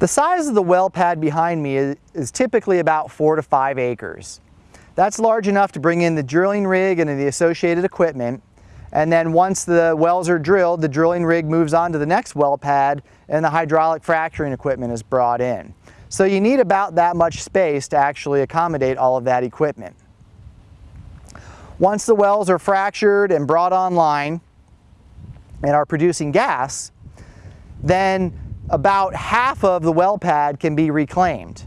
The size of the well pad behind me is, is, typically about four to five acres. That's large enough to bring in the drilling rig and the associated equipment. And then once the wells are drilled, the drilling rig moves on to the next well pad and the hydraulic fracturing equipment is brought in. So you need about that much space to actually accommodate all of that equipment. Once the wells are fractured and brought online and are producing gas, then about half of the well pad can be reclaimed.